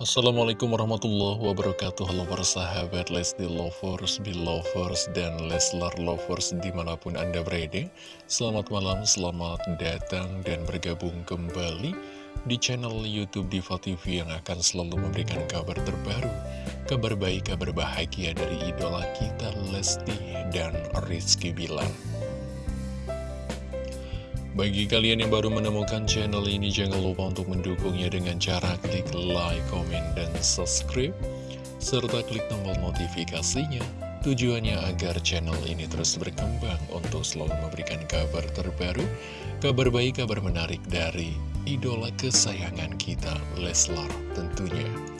Assalamualaikum warahmatullahi wabarakatuh. Halo para sahabat Lesti Lovers, Belovers, dan Leslar Lovers di mana pun Anda berada. Selamat malam, selamat datang dan bergabung kembali di channel Youtube Diva TV yang akan selalu memberikan kabar terbaru Kabar baik, kabar bahagia dari idola kita Lesti dan Rizky Bilar bagi kalian yang baru menemukan channel ini, jangan lupa untuk mendukungnya dengan cara klik like, komen, dan subscribe, serta klik tombol notifikasinya. Tujuannya agar channel ini terus berkembang untuk selalu memberikan kabar terbaru, kabar baik, kabar menarik dari idola kesayangan kita, Leslar tentunya.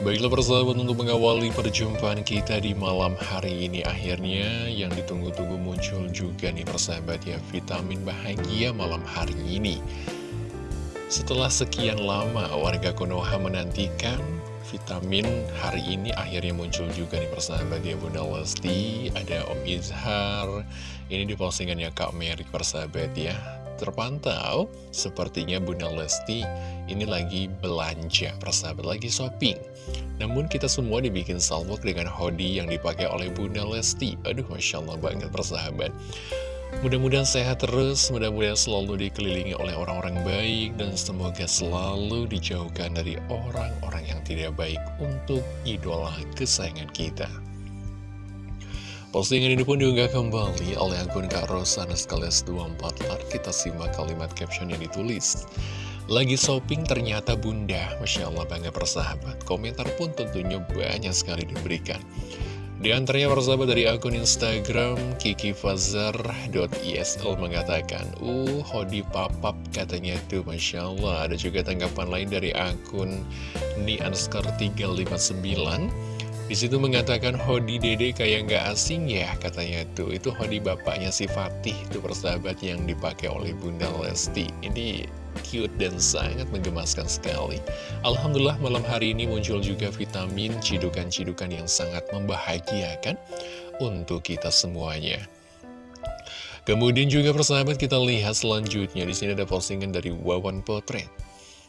Baiklah persahabat untuk mengawali perjumpaan kita di malam hari ini Akhirnya yang ditunggu-tunggu muncul juga nih persahabat ya Vitamin bahagia malam hari ini. Setelah sekian lama warga Konoha menantikan vitamin hari ini akhirnya muncul juga nih persahabat ya Bunda Lesti Ada Om Izhar Ini di postingannya Kak Mary persahabat ya terpantau, sepertinya Bunda Lesti ini lagi belanja, persahabat lagi shopping. Namun kita semua dibikin salvo dengan hoodie yang dipakai oleh Bunda Lesti. Aduh, Masya Allah banget persahabat. Mudah-mudahan sehat terus, mudah-mudahan selalu dikelilingi oleh orang-orang baik, dan semoga selalu dijauhkan dari orang-orang yang tidak baik untuk idola kesayangan kita. Postingan ini pun diunggah kembali oleh akun Kak Rosana sekalias 24 lar. Kita simak kalimat caption yang ditulis. Lagi shopping ternyata bunda, Masya Allah bangga persahabat. Komentar pun tentunya banyak sekali diberikan. Di antaranya persahabat dari akun Instagram kikifazar.isl mengatakan Uh, hodi papap katanya tuh Masya Allah Ada juga tanggapan lain dari akun Ni Anskar 359 di situ mengatakan Hodi Dede kayak nggak asing ya katanya tuh. Itu Hodi bapaknya si Fatih itu persahabat yang dipakai oleh Bunda Lesti. Ini cute dan sangat menggemaskan sekali. Alhamdulillah malam hari ini muncul juga vitamin cidukan-cidukan yang sangat membahagiakan untuk kita semuanya. Kemudian juga persahabat kita lihat selanjutnya. Di sini ada postingan dari Wawan Potret.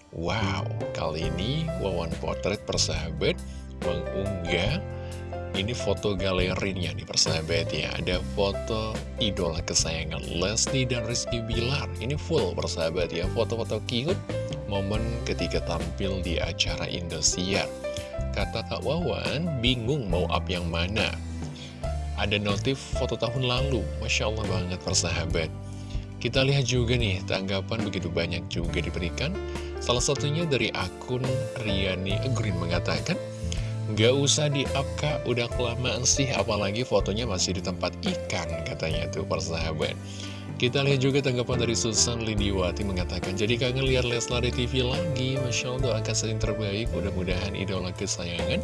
Wow, kali ini Wawan Potret persahabat mengunggah ini foto galerinya nih persahabat ya Ada foto idola kesayangan Leslie dan Rizky Bilar. Ini full persahabat ya. Foto-foto cute Momen ketika tampil di acara Indosiar. Kata Kak Wawan bingung mau up yang mana. Ada notif foto tahun lalu. Masya Allah banget persahabat Kita lihat juga nih tanggapan begitu banyak juga diberikan. Salah satunya dari akun Riani Green mengatakan Gak usah di-up kak, udah kelamaan sih apalagi fotonya masih di tempat ikan katanya tuh persahabat Kita lihat juga tanggapan dari Susan Lidiwati mengatakan Jadi kangen lihat Leslar di TV lagi, Masya Allah doakan sering terbaik. Mudah-mudahan idola kesayangan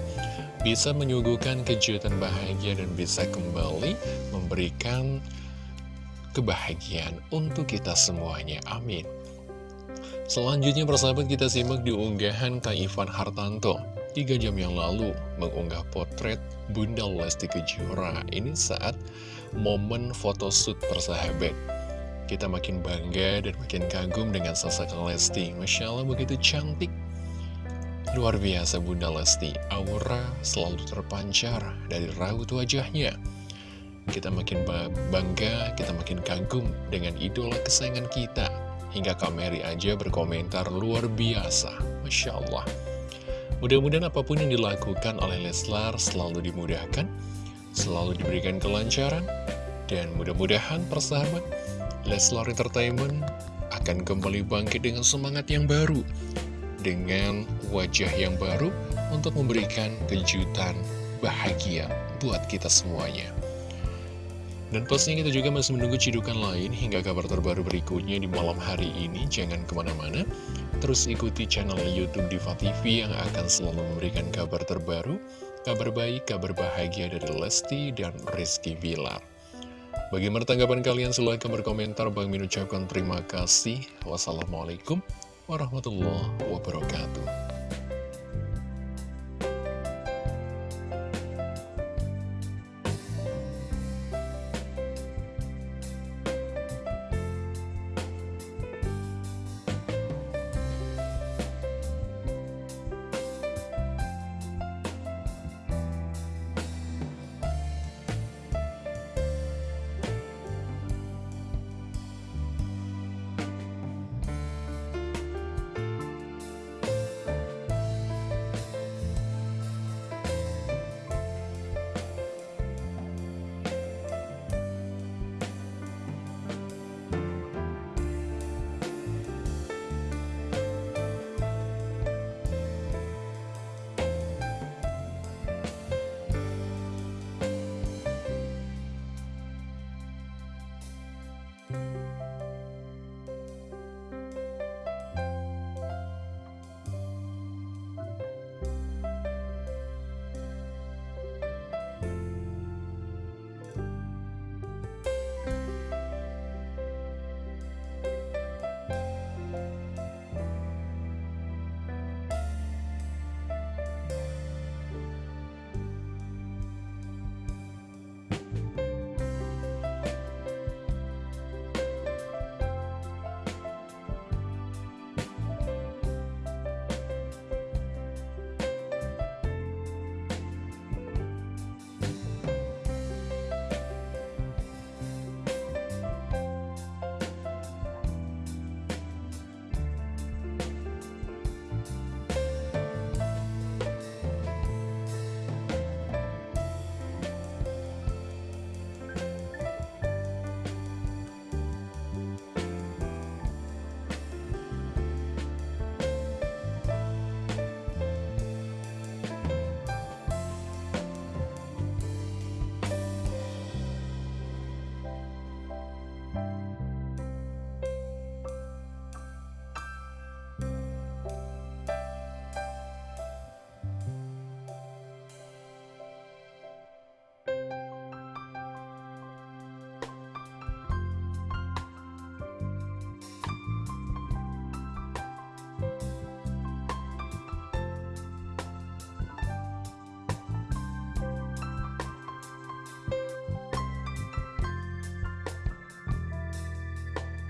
bisa menyuguhkan kejutan bahagia dan bisa kembali memberikan kebahagiaan untuk kita semuanya. Amin. Selanjutnya persahabat kita simak di unggahan Kak Ivan Hartanto tiga jam yang lalu mengunggah potret Bunda Lesti Kejora. Ini saat momen photoshoot persahabat. Kita makin bangga dan makin kagum dengan sosok Lesti. Masya Allah begitu cantik. Luar biasa Bunda Lesti, aura selalu terpancar dari raut wajahnya. Kita makin bangga, kita makin kagum dengan idola kesayangan kita. Hingga Kameri aja berkomentar luar biasa. Masya Allah. Mudah-mudahan apa pun yang dilakukan oleh Leslar selalu dimudahkan, selalu diberikan kelancaran, dan mudah-mudahan persahabat Leslar Entertainment akan kembali bangkit dengan semangat yang baru, dengan wajah yang baru untuk memberikan kejutan bahagia buat kita semuanya. Dan pastinya kita juga masih menunggu cidukan lain hingga kabar terbaru berikutnya di malam hari ini. Jangan ke mana-mana, terus ikuti channel Youtube Diva TV yang akan selalu memberikan kabar terbaru, kabar baik, kabar bahagia dari Lesti dan Rizky Bilar. Bagaimana tanggapan kalian? Silahkan berkomentar. Bang Min ucapkan terima kasih. Wassalamualaikum warahmatullahi wabarakatuh.